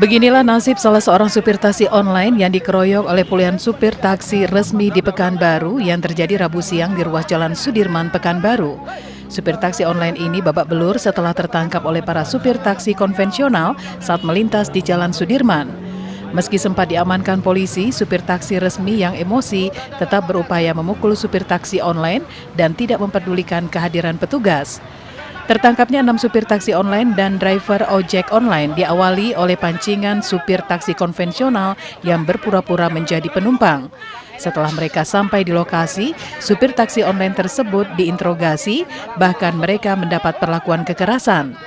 Beginilah nasib salah seorang supir taksi online yang dikeroyok oleh puluhan supir taksi resmi di Pekanbaru yang terjadi Rabu siang di ruas Jalan Sudirman, Pekanbaru. Supir taksi online ini babak belur setelah tertangkap oleh para supir taksi konvensional saat melintas di Jalan Sudirman. Meski sempat diamankan polisi, supir taksi resmi yang emosi tetap berupaya memukul supir taksi online dan tidak memperdulikan kehadiran petugas. Tertangkapnya enam supir taksi online dan driver ojek online diawali oleh pancingan supir taksi konvensional yang berpura-pura menjadi penumpang. Setelah mereka sampai di lokasi, supir taksi online tersebut diinterogasi, bahkan mereka mendapat perlakuan kekerasan.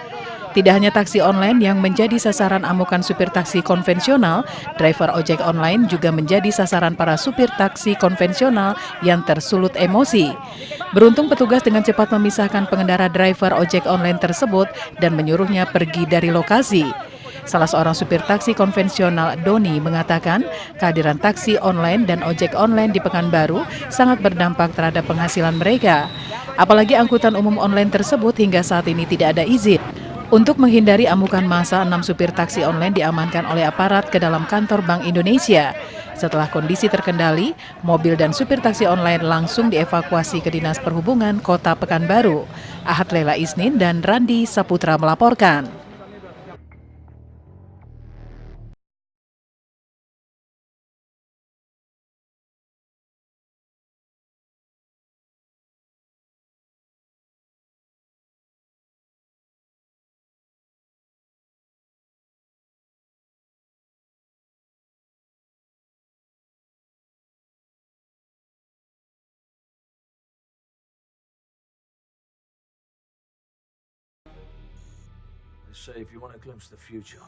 Tidak hanya taksi online yang menjadi sasaran amukan supir taksi konvensional, driver ojek online juga menjadi sasaran para supir taksi konvensional yang tersulut emosi. Beruntung petugas dengan cepat memisahkan pengendara driver ojek online tersebut dan menyuruhnya pergi dari lokasi. Salah seorang supir taksi konvensional, Doni, mengatakan kehadiran taksi online dan ojek online di Pekanbaru sangat berdampak terhadap penghasilan mereka. Apalagi angkutan umum online tersebut hingga saat ini tidak ada izin. Untuk menghindari amukan masa, enam supir taksi online diamankan oleh aparat ke dalam kantor Bank Indonesia. Setelah kondisi terkendali, mobil dan supir taksi online langsung dievakuasi ke Dinas Perhubungan Kota Pekanbaru. Ahad Lela Isnin dan Randi Saputra melaporkan. Say if you want to glimpse of the future.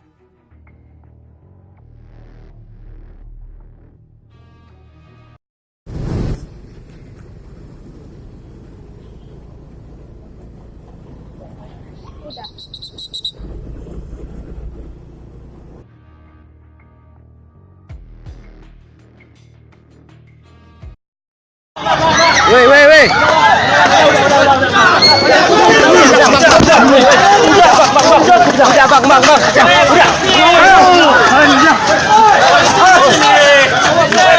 Bang, bang, bang. Udah.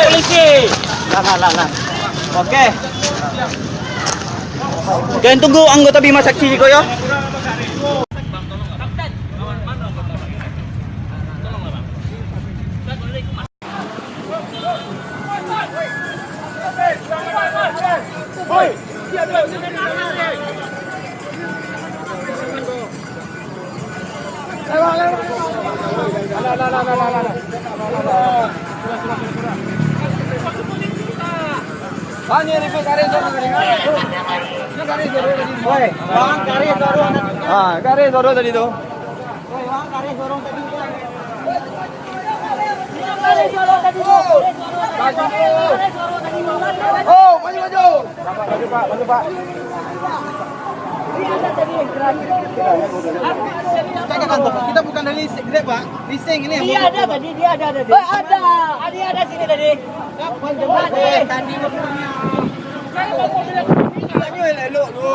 Polisi. Nah, nah, nah. Oke. Kalian tunggu anggota Bima Saksi kok ya. Ah, wang kari dorong tadi. Kari dorong Oh, maju Pak. Kita bukan dari Grab, Pak. Leasing ini Dia ada tadi, dia ada tadi. Oh, ada. Dia ada sini tadi. Kapan jemaat tadi mobilnya. Saya mau mobil Ini elok tu.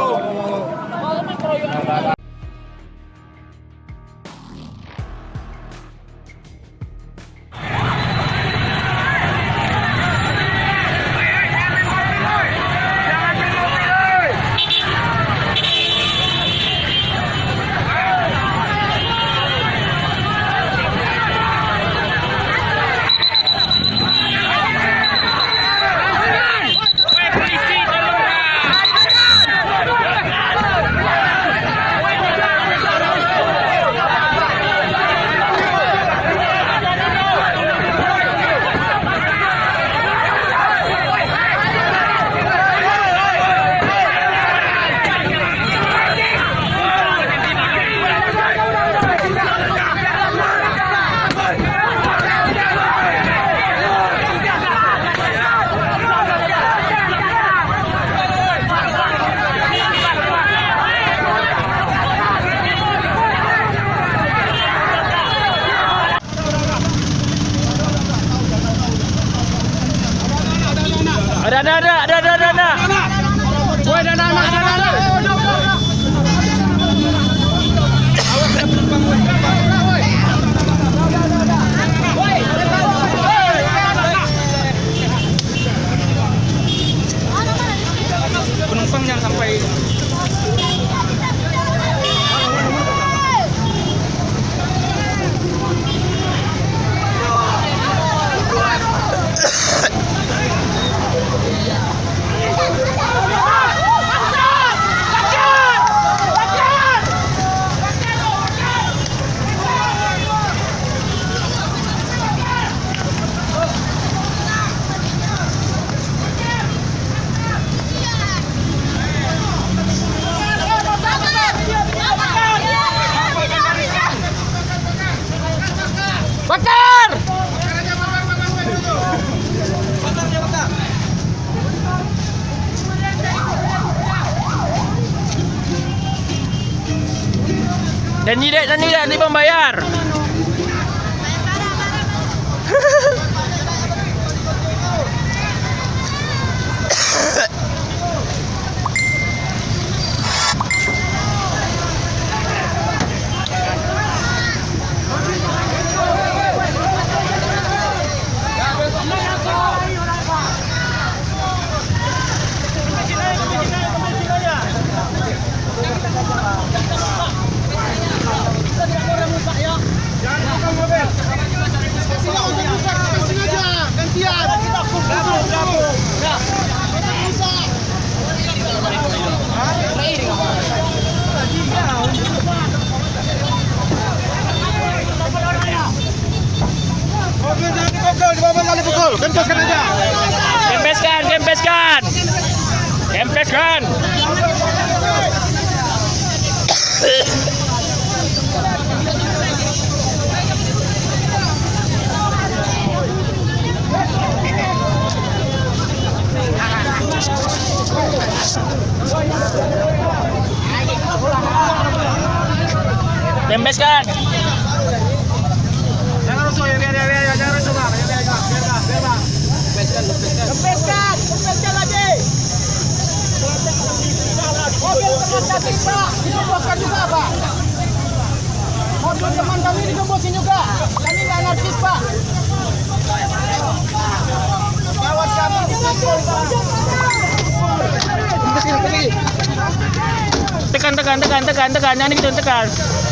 Kempeskan. Kempeskan! Kempeskan lagi! Mobil teman kami Pak, digemboskan juga Pak. Mobil teman kami digembosin juga. Kami nggak anarkis Pak. Kawan kami dipukul Pak. Tekan, tekan, tekan, tekan, tekan. Yang ini gitu tekan.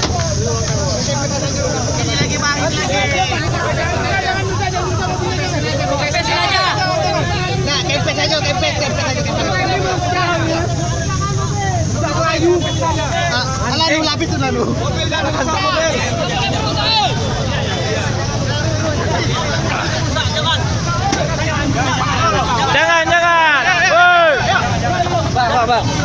Lalu lapis tuh lalu. Jangan, jangan. Bang, bang.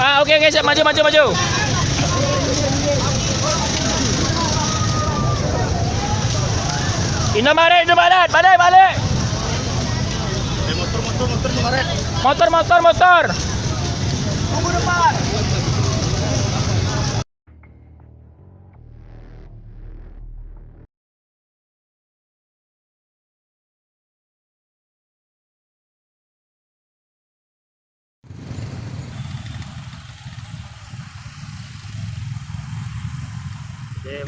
Ah okey okey siap maju maju maju. Indomaret Indomaret balik balik. Motor motor motor Indomaret. Motor motor motor. Tunggu depan.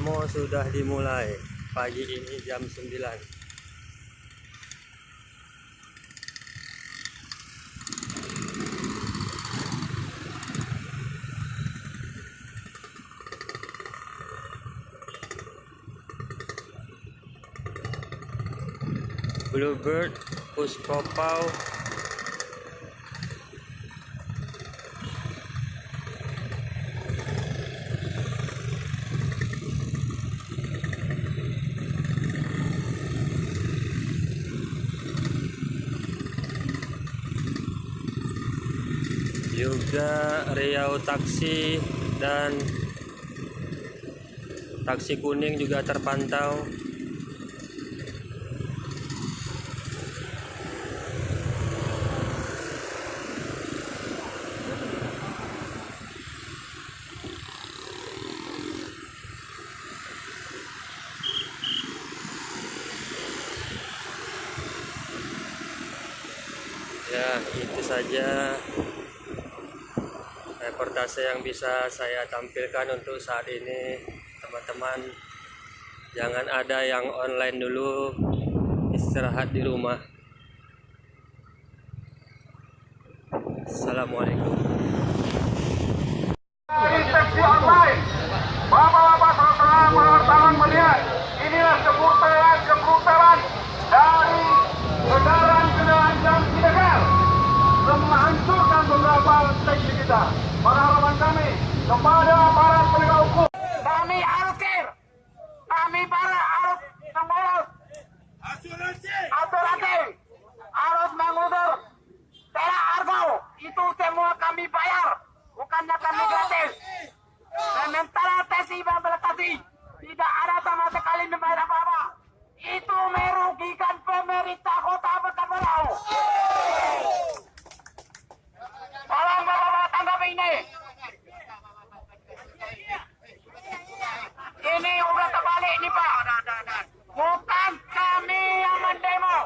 Demo sudah dimulai pagi ini jam 9. Bluebird, Puspopau, juga Riau Taksi dan taksi kuning juga terpantau ya itu saja reportase yang bisa saya tampilkan untuk saat ini teman-teman jangan ada yang online dulu istirahat di rumah Assalamualaikum. Bapak-bapak saudara wartawan melihat inilah kebrutalan kebrutalan dari kendaraan-kendaraan yang ilegal menghancurkan beberapa taksi kita. Para kepada para penegak hukum. Kami care. Kami para harus mengurus asuransi. Harus mengudur tera argo. Itu semua kami bayar. Bukannya kami gratis. Sementara tesi implementasi tidak ada sama sekali membayar apa-apa. Itu merugikan pemerintah kota Pekanbaru tolong bapak-bapak tanggapi ini ini udah terbalik nih pak. Bukan kami yang mendemo.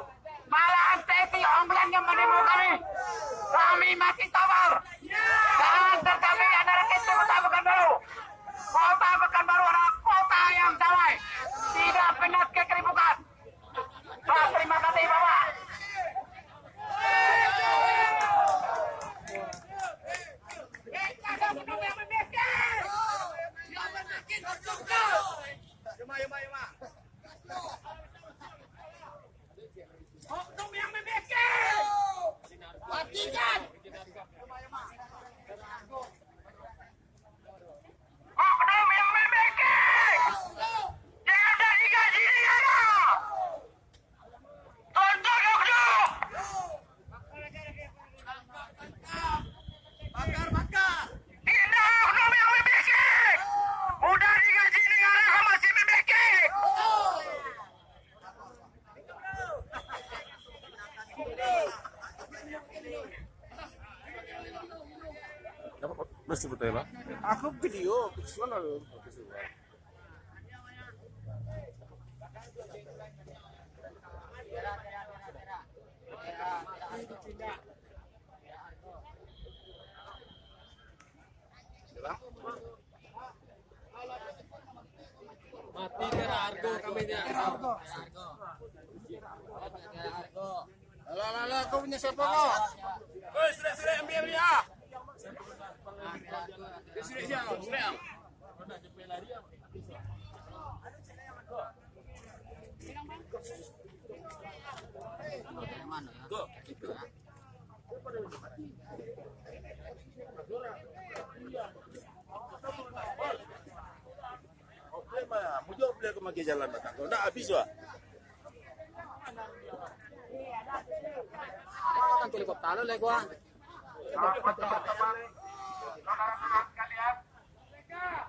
Malahan tesi online yang mendemo kami. Kami masih sabar jangan terkami adalah kita kota Pekanbaru. Kota Pekanbaru adalah kota yang damai. Tidak pernah kekeribukan Pak, terima kasih bapak Aku video, visual Alah, alah, alah, kau punya siapa kau? Oi, sudah, sudah, ambil dia. Sudah, mau jawab beliau ke magi jalan batang. Kau nak habis wah. Kan helikopter lo lego ah. Kita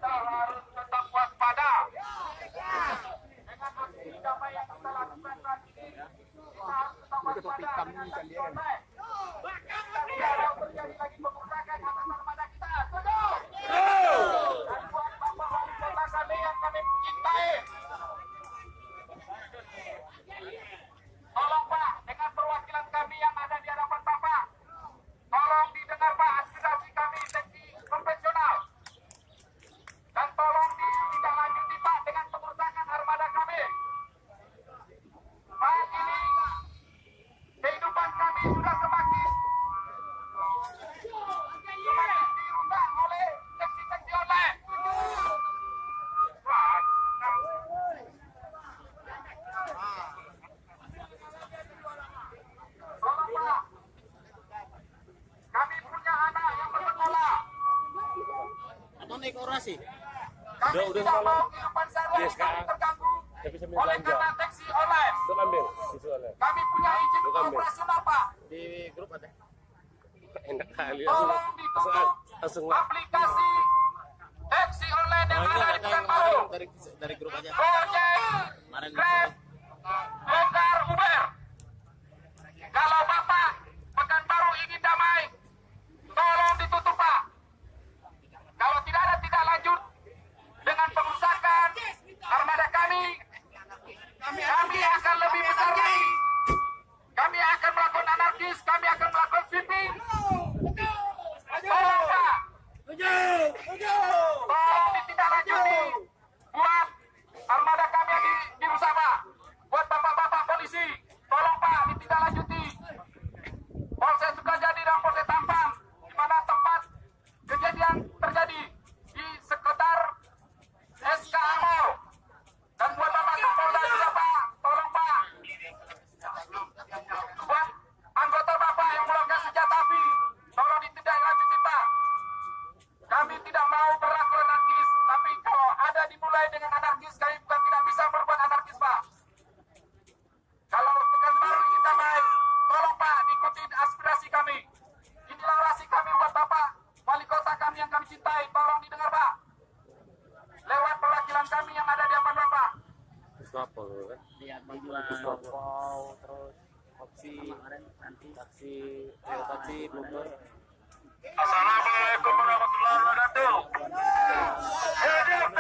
harus tetap waspada. Dengan aksi damai yang kita udah kehidupan terganggu oleh karena taksi online. Kami punya izin operasional Pak. Di grup ada. Tolong ditutup aplikasi taksi online yang nah, ada di Pekanbaru. Dari, dari grup aja. rekan kami yang ada di Ambon Bapak. Puslapol kan? Iya, Puslapol, terus taksi, taksi, eh, taksi Bogor. Assalamualaikum warahmatullahi wabarakatuh. Hidup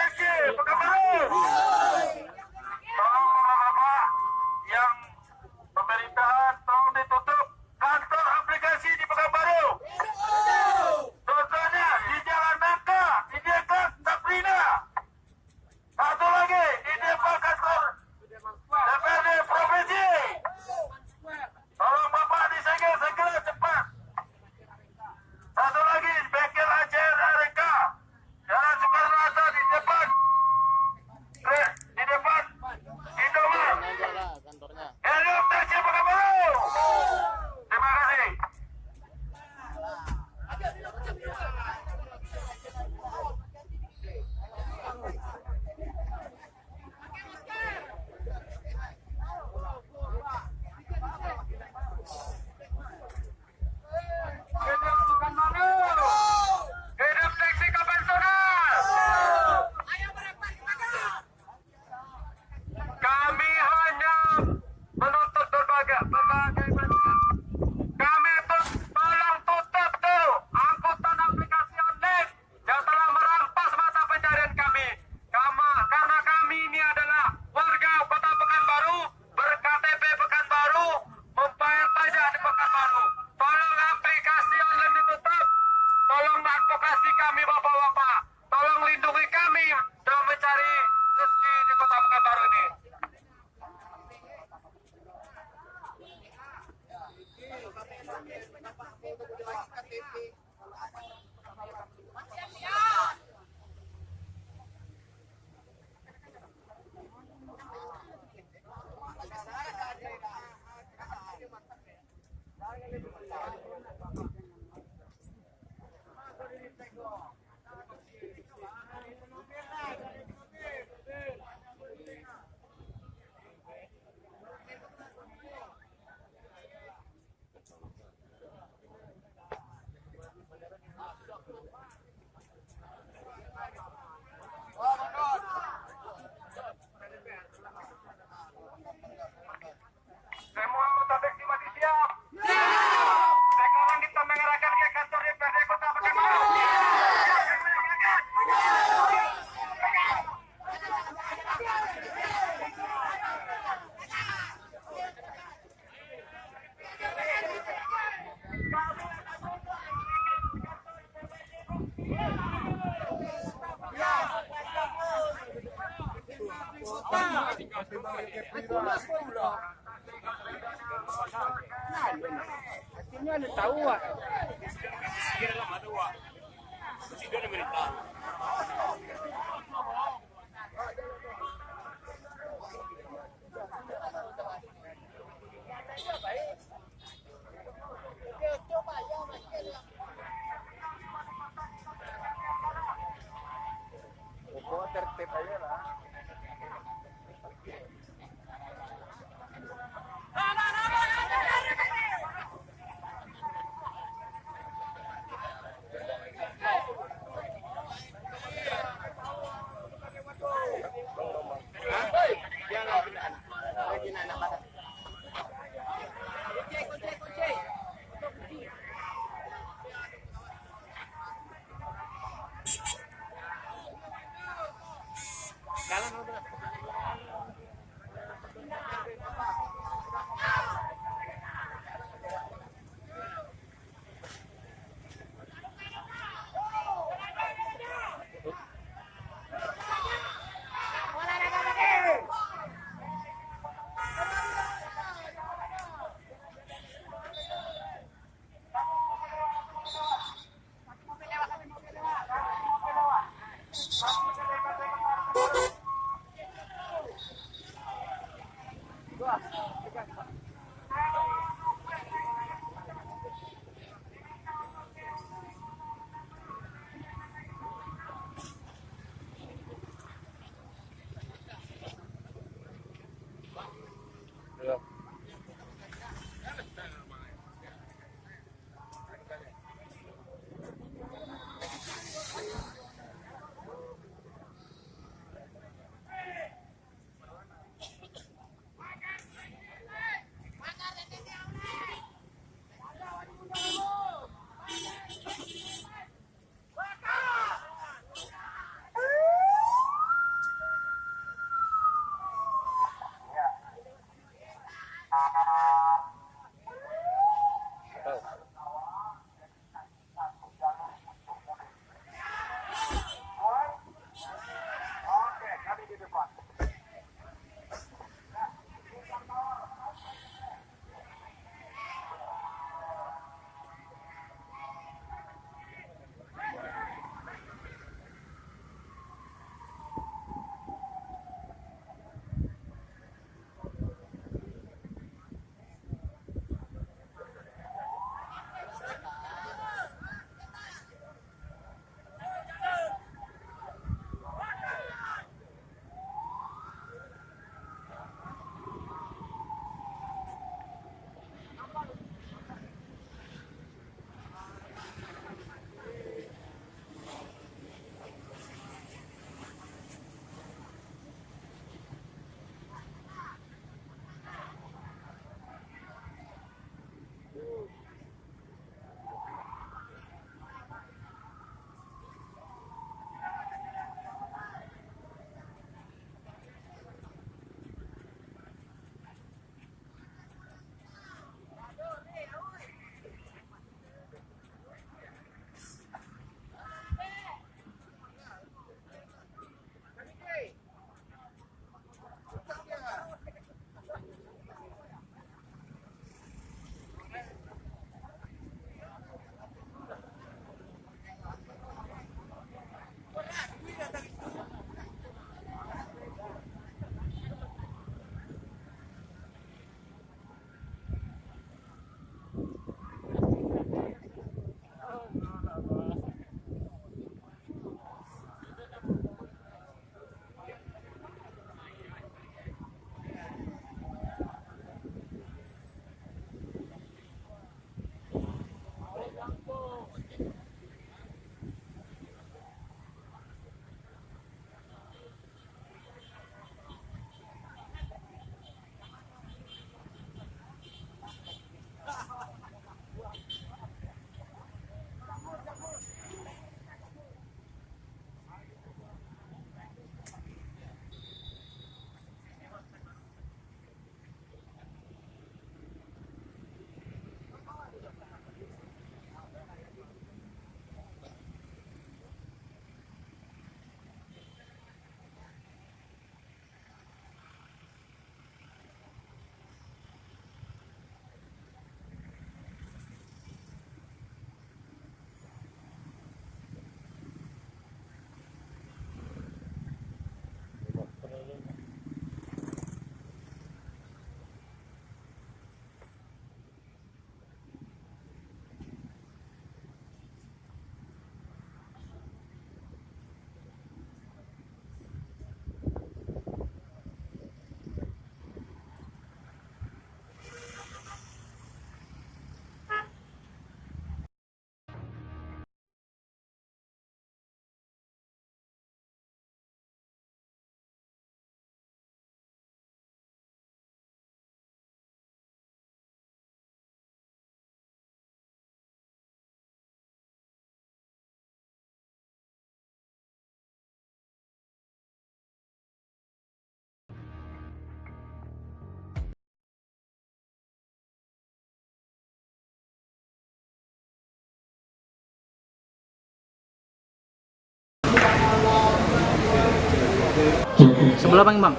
Sebelah bang bang.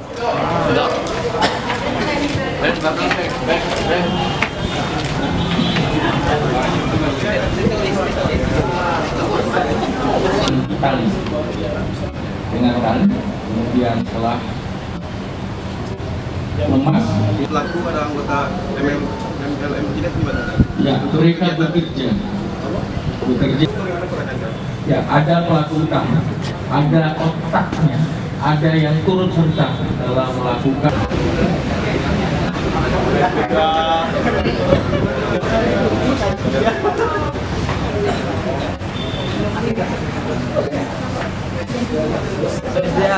Tali dengan tali, kemudian setelah lemas. Pelaku ada anggota MM MLM tidak gimana? Ya, mereka bekerja. Bekerja. Ya, ada pelaku utama, ada otaknya ada yang turut serta dalam melakukan. Ya,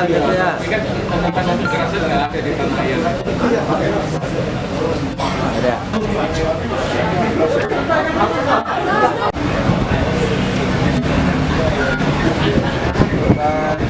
ya.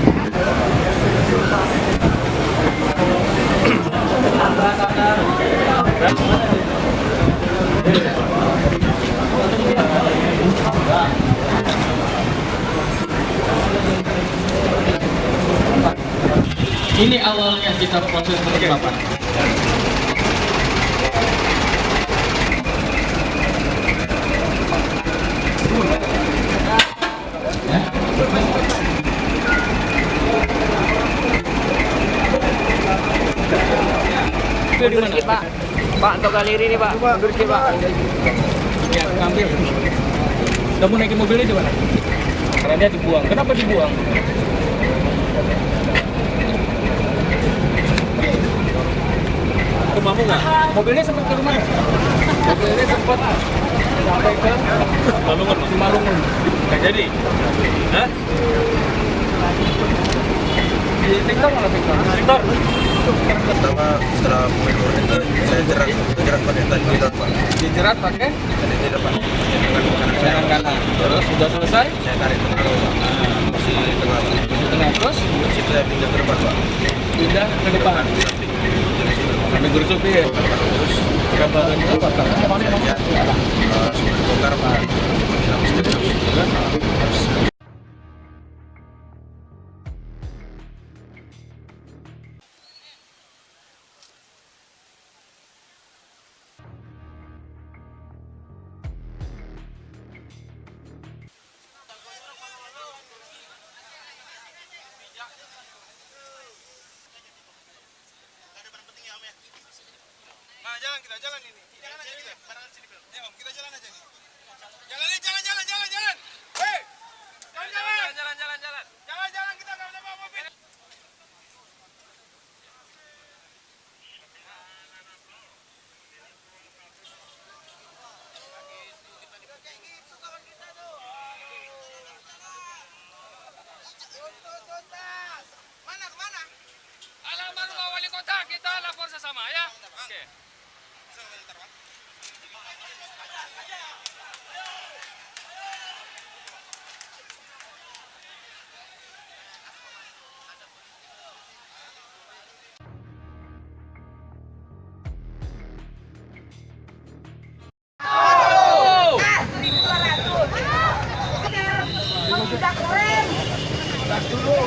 Ini awalnya kita proses penetapan. Itu di mana? Pak. Pak, untuk galeri ini, Pak. Mundur dikit, Pak. Ya, ambil. Kamu naikin mobilnya di mana? Karena dia dibuang. Kenapa dibuang? Rumahmu nggak? Mobilnya sempat ke rumah. Mobilnya sempat sampai ke Malungun. Malungun. Nggak jadi? Hah? Di TikTok malah TikTok. Victor? Pertama setelah mengeluar itu saya jerat jerat pada tadi di depan. Dijerat pakai Tadi di depan. Saya kanan. Terus sudah selesai? saya tarik tengah Pak. Masih tengah. Tengah terus Masih saya pindah ke depan Pak. pindah ke depan. Sampai guru supir. Terus Kabaran itu apa? ya, uh, bongkar Pak. Let's go!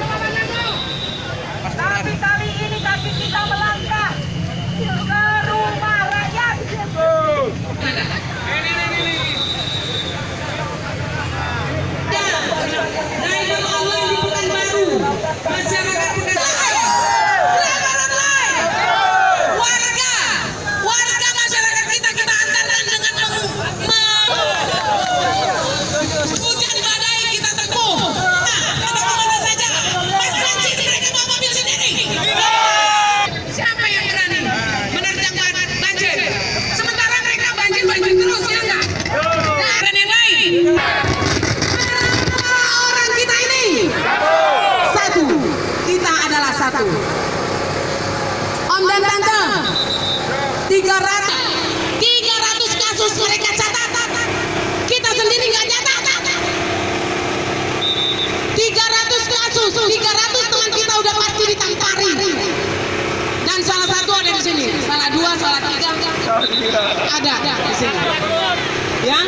Satu ada di sini, salah dua, salah tiga, ada. Di sini. Ya,